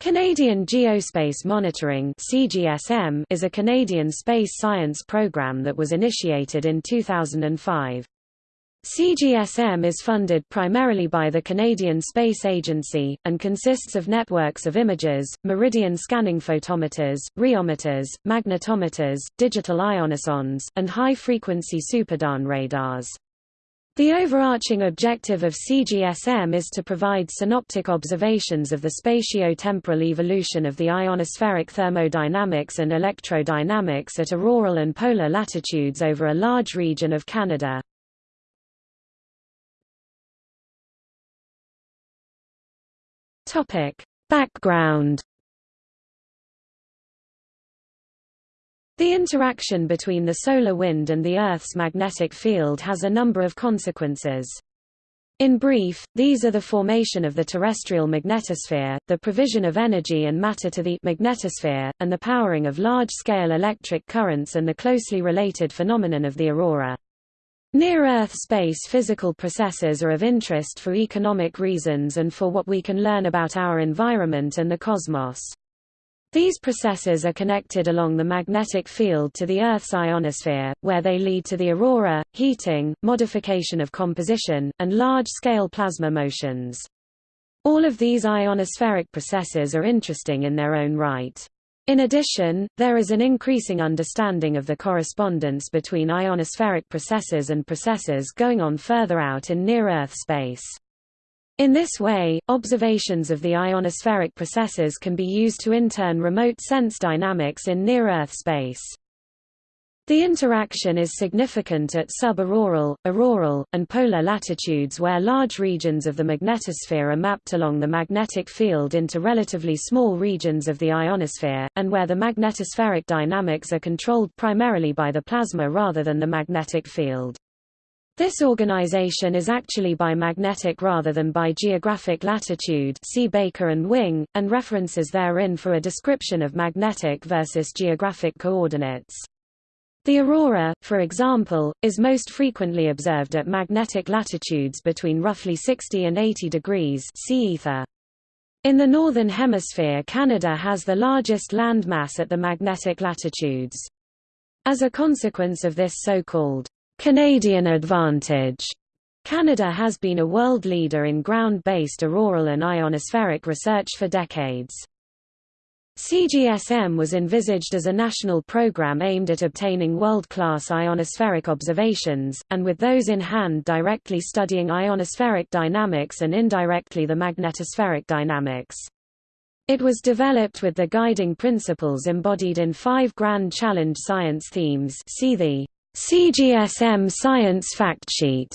Canadian Geospace Monitoring (CGSM) is a Canadian space science program that was initiated in 2005. CGSM is funded primarily by the Canadian Space Agency, and consists of networks of imagers, meridian scanning photometers, riometers, magnetometers, digital ionosondes, and high-frequency SuperDARN radars. The overarching objective of CGSM is to provide synoptic observations of the spatio-temporal evolution of the ionospheric thermodynamics and electrodynamics at auroral and polar latitudes over a large region of Canada. Background The interaction between the solar wind and the Earth's magnetic field has a number of consequences. In brief, these are the formation of the terrestrial magnetosphere, the provision of energy and matter to the magnetosphere, and the powering of large-scale electric currents and the closely related phenomenon of the aurora. Near-Earth space physical processes are of interest for economic reasons and for what we can learn about our environment and the cosmos. These processes are connected along the magnetic field to the Earth's ionosphere, where they lead to the aurora, heating, modification of composition, and large-scale plasma motions. All of these ionospheric processes are interesting in their own right. In addition, there is an increasing understanding of the correspondence between ionospheric processes and processes going on further out in near-Earth space. In this way, observations of the ionospheric processes can be used to intern remote sense dynamics in near-Earth space. The interaction is significant at sub-auroral, auroral, and polar latitudes where large regions of the magnetosphere are mapped along the magnetic field into relatively small regions of the ionosphere, and where the magnetospheric dynamics are controlled primarily by the plasma rather than the magnetic field. This organization is actually by magnetic rather than by geographic latitude see Baker and Wing, and references therein for a description of magnetic versus geographic coordinates. The aurora, for example, is most frequently observed at magnetic latitudes between roughly 60 and 80 degrees see ether. In the Northern Hemisphere Canada has the largest land mass at the magnetic latitudes. As a consequence of this so-called Canadian advantage, Canada has been a world leader in ground-based auroral and ionospheric research for decades. CGSM was envisaged as a national program aimed at obtaining world-class ionospheric observations, and with those in hand directly studying ionospheric dynamics and indirectly the magnetospheric dynamics. It was developed with the guiding principles embodied in five Grand Challenge science themes see the CGSM Science Factsheet.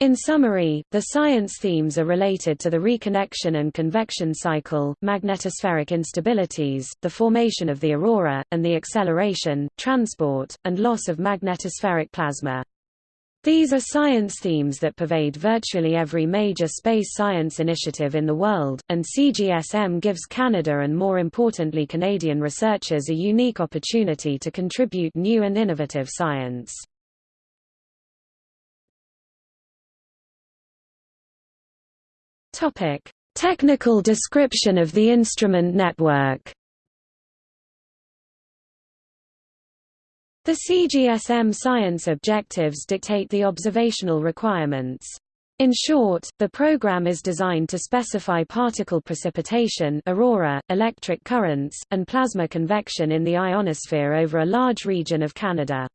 In summary, the science themes are related to the reconnection and convection cycle, magnetospheric instabilities, the formation of the aurora, and the acceleration, transport, and loss of magnetospheric plasma. These are science themes that pervade virtually every major space science initiative in the world, and CGSM gives Canada and more importantly Canadian researchers a unique opportunity to contribute new and innovative science. Technical description of the instrument network. The CGSM science objectives dictate the observational requirements. In short, the program is designed to specify particle precipitation aurora, electric currents, and plasma convection in the ionosphere over a large region of Canada.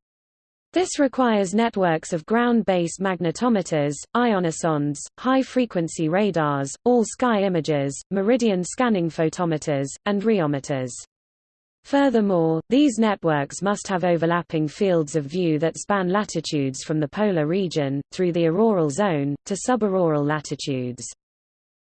This requires networks of ground-based magnetometers, ionosondes, high-frequency radars, all-sky imagers, meridian scanning photometers, and riometers. Furthermore, these networks must have overlapping fields of view that span latitudes from the polar region, through the auroral zone, to subauroral latitudes.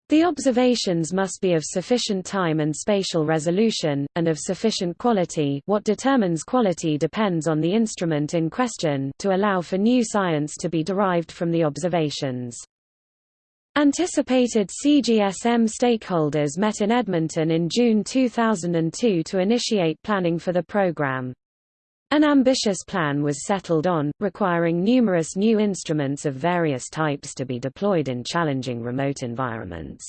The observations must be of sufficient time and spatial resolution, and of sufficient quality what determines quality depends on the instrument in question to allow for new science to be derived from the observations. Anticipated CGSM stakeholders met in Edmonton in June 2002 to initiate planning for the program. An ambitious plan was settled on, requiring numerous new instruments of various types to be deployed in challenging remote environments.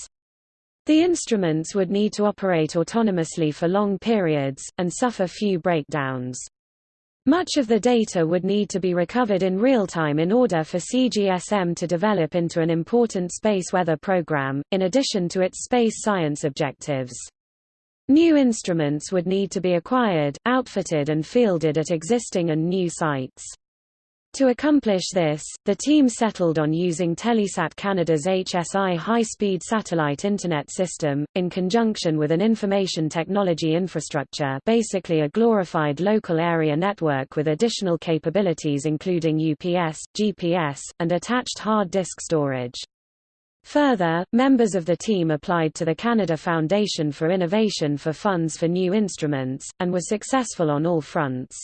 The instruments would need to operate autonomously for long periods, and suffer few breakdowns. Much of the data would need to be recovered in real time in order for CGSM to develop into an important space weather program, in addition to its space science objectives. New instruments would need to be acquired, outfitted and fielded at existing and new sites. To accomplish this, the team settled on using Telesat Canada's HSI high-speed satellite Internet system, in conjunction with an information technology infrastructure basically a glorified local area network with additional capabilities including UPS, GPS, and attached hard disk storage. Further, members of the team applied to the Canada Foundation for Innovation for funds for new instruments, and were successful on all fronts.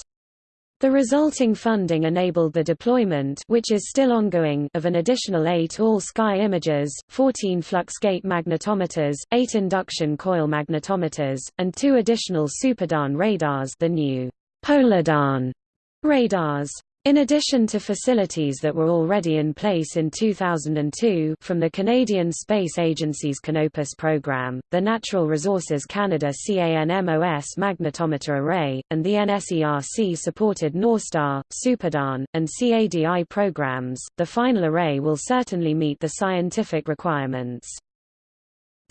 The resulting funding enabled the deployment which is still ongoing of an additional eight all-sky imagers, 14 fluxgate magnetometers, eight induction coil magnetometers, and two additional SuperDARN radars the new PolarDARN radars. In addition to facilities that were already in place in 2002 from the Canadian Space Agency's Canopus program, the Natural Resources Canada CANMOS magnetometer array, and the NSERC-supported NorStar, SuperDARN, and CADI programs, the final array will certainly meet the scientific requirements.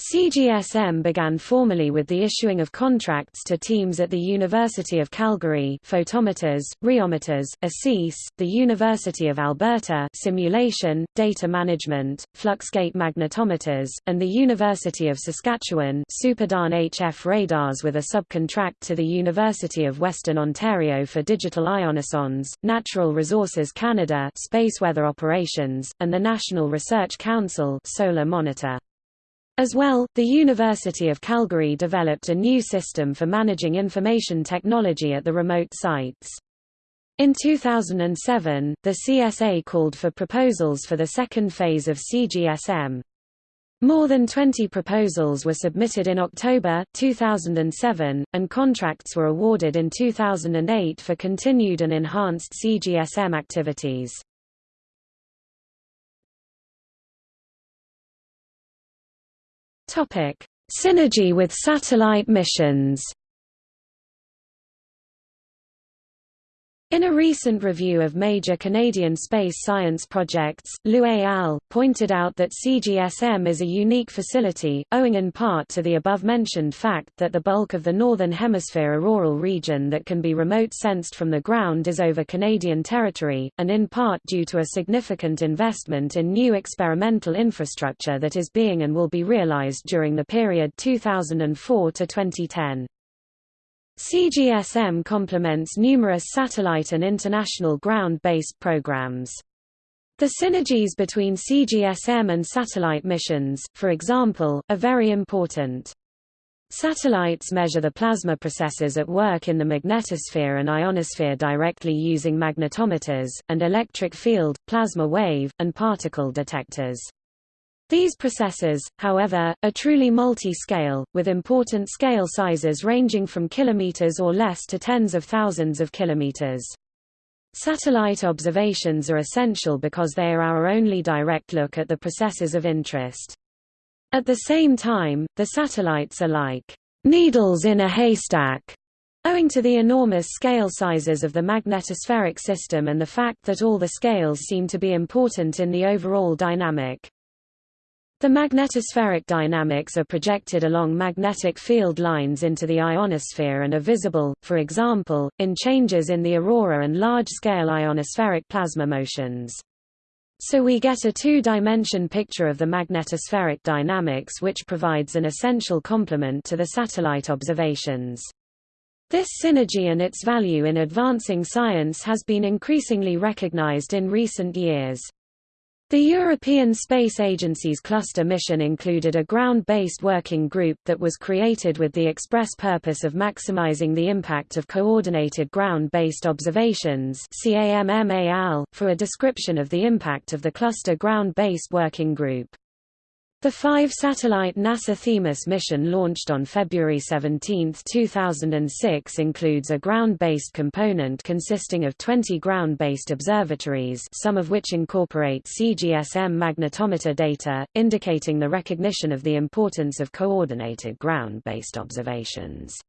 CGSM began formally with the issuing of contracts to teams at the University of Calgary photometers, riometers, ASIS, the University of Alberta simulation, data management, fluxgate magnetometers, and the University of Saskatchewan SuperDARN HF radars with a subcontract to the University of Western Ontario for digital ionosondes, Natural Resources Canada space weather operations, and the National Research Council solar monitor. As well, the University of Calgary developed a new system for managing information technology at the remote sites. In 2007, the CSA called for proposals for the second phase of CGSM. More than 20 proposals were submitted in October, 2007, and contracts were awarded in 2008 for continued and enhanced CGSM activities. Topic: Synergy with satellite missions. In a recent review of major Canadian space science projects, et al. pointed out that CGSM is a unique facility, owing in part to the above-mentioned fact that the bulk of the Northern Hemisphere auroral region that can be remote-sensed from the ground is over Canadian territory, and in part due to a significant investment in new experimental infrastructure that is being and will be realized during the period 2004 to 2010. CGSM complements numerous satellite and international ground-based programs. The synergies between CGSM and satellite missions, for example, are very important. Satellites measure the plasma processes at work in the magnetosphere and ionosphere directly using magnetometers, and electric field, plasma wave, and particle detectors. These processes, however, are truly multi-scale, with important scale sizes ranging from kilometers or less to tens of thousands of kilometers. Satellite observations are essential because they are our only direct look at the processes of interest. At the same time, the satellites are like needles in a haystack, owing to the enormous scale sizes of the magnetospheric system and the fact that all the scales seem to be important in the overall dynamic. The magnetospheric dynamics are projected along magnetic field lines into the ionosphere and are visible, for example, in changes in the aurora and large-scale ionospheric plasma motions. So we get a two-dimension picture of the magnetospheric dynamics which provides an essential complement to the satellite observations. This synergy and its value in advancing science has been increasingly recognized in recent years. The European Space Agency's cluster mission included a ground-based working group that was created with the express purpose of maximizing the impact of coordinated ground-based observations for a description of the impact of the cluster ground-based working group. The five-satellite NASA Themis mission launched on February 17, 2006 includes a ground-based component consisting of 20 ground-based observatories some of which incorporate CGSM magnetometer data, indicating the recognition of the importance of coordinated ground-based observations.